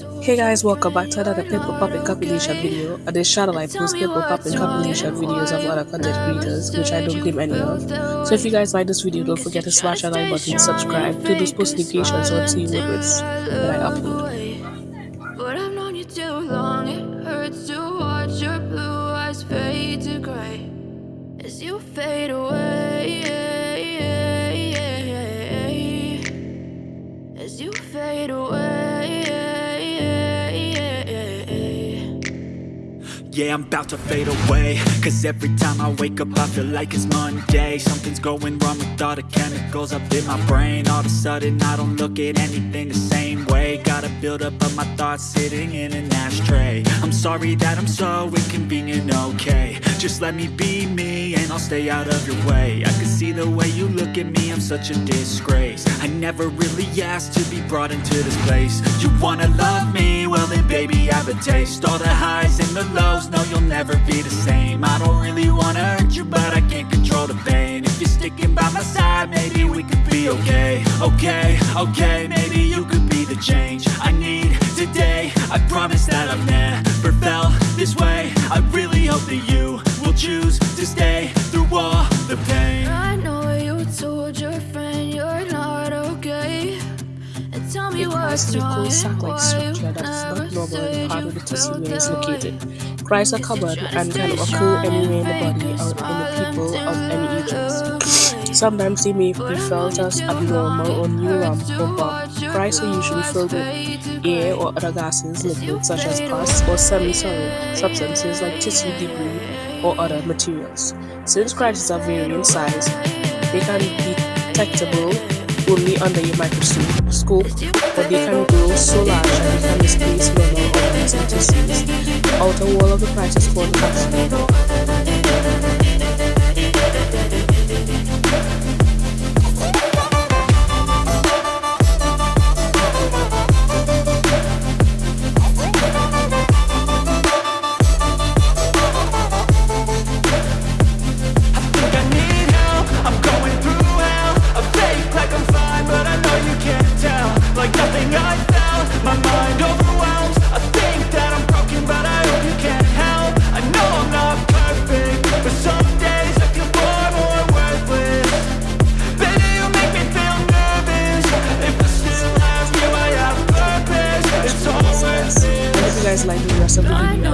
Hey guys, welcome back to another Pimple Poppin' compilation video. On this channel I post Pimple Poppin' compilation videos of other content creators, which I don't claim any of. So if you guys like this video, don't forget to smash that like button, subscribe, turn those post notifications so see when I upload. But I've known you too long, it hurts to watch your blue eyes fade to gray as you fade away. Yeah, I'm about to fade away. Cause every time I wake up I feel like it's Monday. Something's going wrong with all the chemicals up in my brain. All of a sudden I don't look at anything the same way. Gotta build up of my thoughts sitting in an ashtray. I'm sorry that I'm so inconvenient, okay. Just let me be me stay out of your way. I can see the way you look at me, I'm such a disgrace. I never really asked to be brought into this place. You wanna love me? Well then baby I have a taste. All the highs and the lows no, you'll never be the same. I don't really wanna hurt you, but I can't control the pain. If you're sticking by my side, maybe we could be okay. Okay, okay, maybe you could be the change I need today. I promise that I've never felt this way. I really hope that you And tell me what's wrong and why you never said you felt that way Cries are common and can occur anywhere in the body or in the people of any ages. Sometimes they may be felt as abnormal or neuron um, or bump. Cries are usually filled with air or other gases, liquids such as pus or semi-solid substances like tissue debris or other materials. Since cries are vary in size, they can be detectable only under your microscope, but they can grow so large that they can displace normal tissues. The outer wall of the price is called guys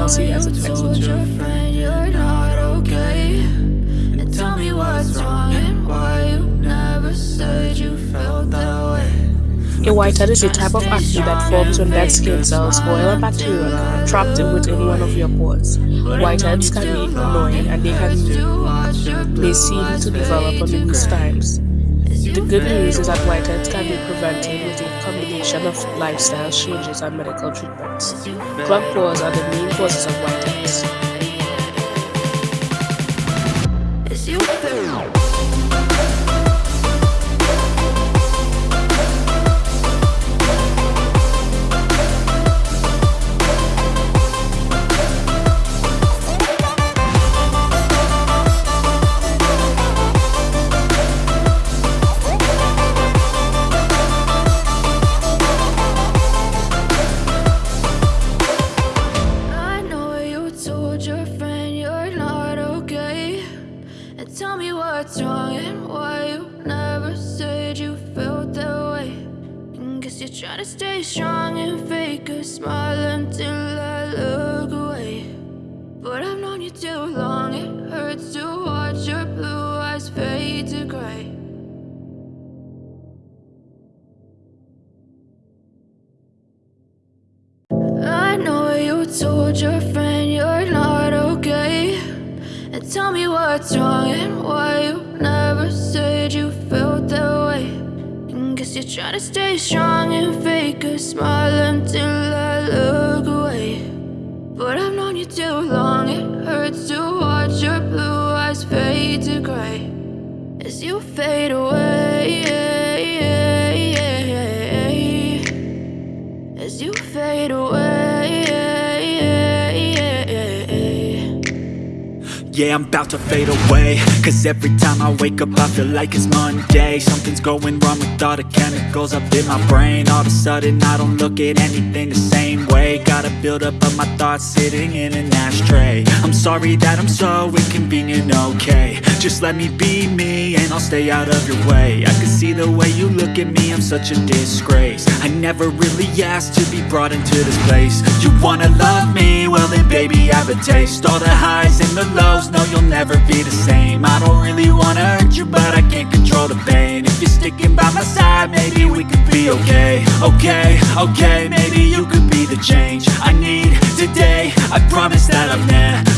the video I'll see you guys in the next video. A whitehead is a type of acne that forms when dead skin cells, oil and bacteria are trapped within one of your pores. Whiteheads can be annoying and they can they seem to develop on these times. The good news is that whiteheads can be prevented with a combination of lifestyle changes and medical treatments. Clogged pores are the main causes of whiteheads. What's wrong and why you never said you felt that way. And guess you're trying to stay strong and fake a smile until I look away. But I've known you too long, it hurts to watch your blue eyes fade to gray. I know you told your tell me what's wrong and why you never said you felt that way. I guess you're trying to stay strong and fake a smile until I look away. But I've known you too long, it hurts to watch your blue eyes fade to gray As you fade away Yeah, I'm about to fade away. Cause every time I wake up I feel like it's Monday. Something's going wrong with all the chemicals up in my brain. All of a sudden I don't look at anything the same way. Gotta build up of my thoughts sitting in an ashtray. I'm sorry that I'm so inconvenient, okay. Just let me be me and I'll stay out of your way. I can see the way you look at me, I'm such a disgrace. I never really asked to be brought into this place. You wanna love me? Baby I have a taste. All the highs and the lows. No, you'll never be the same. I don't really wanna hurt you, but I can't control the pain. If you're sticking by my side, maybe we could be okay. Okay, okay, maybe you could be the change I need today. I promise that I've never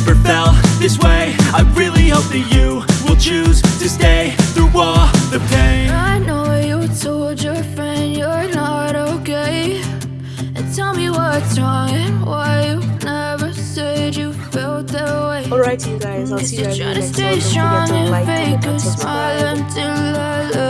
guys, I'll see you guys in the next one. Don't forget to like, comment and until I look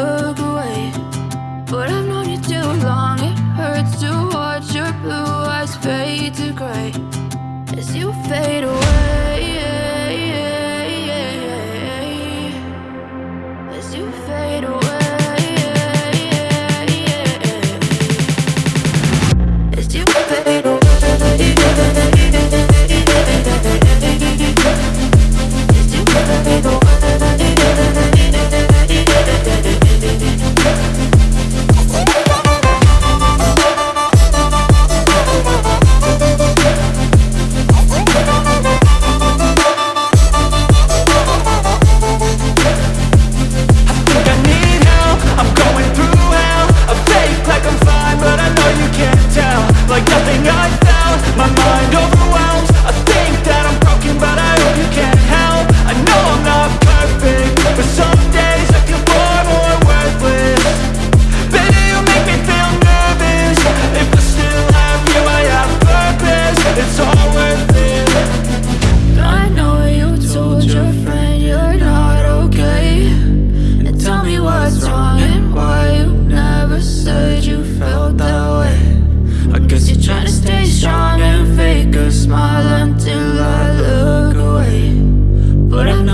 Like nothing I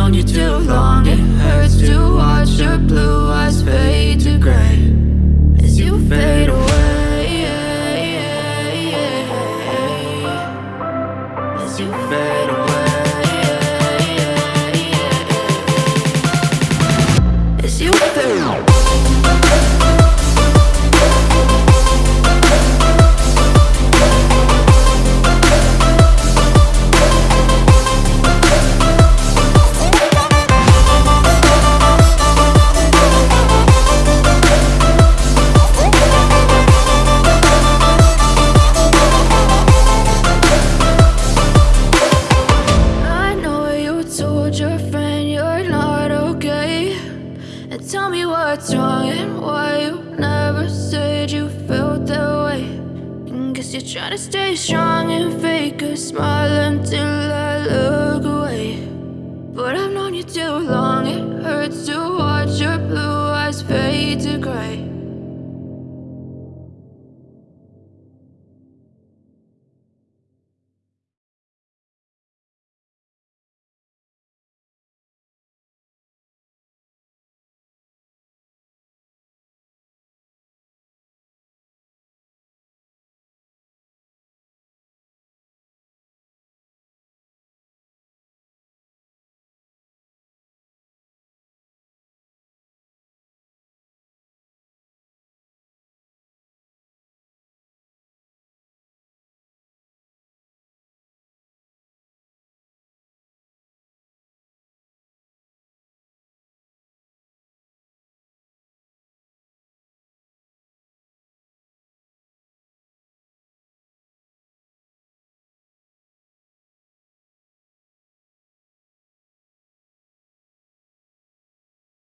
known you too long, it hurts to watch your blue eyes fade to gray. As you fade away As you fade away As you fade away You're trying to stay strong and fake a smile until I look away. But I've known you too long, it hurts to watch your blue eyes fade to gray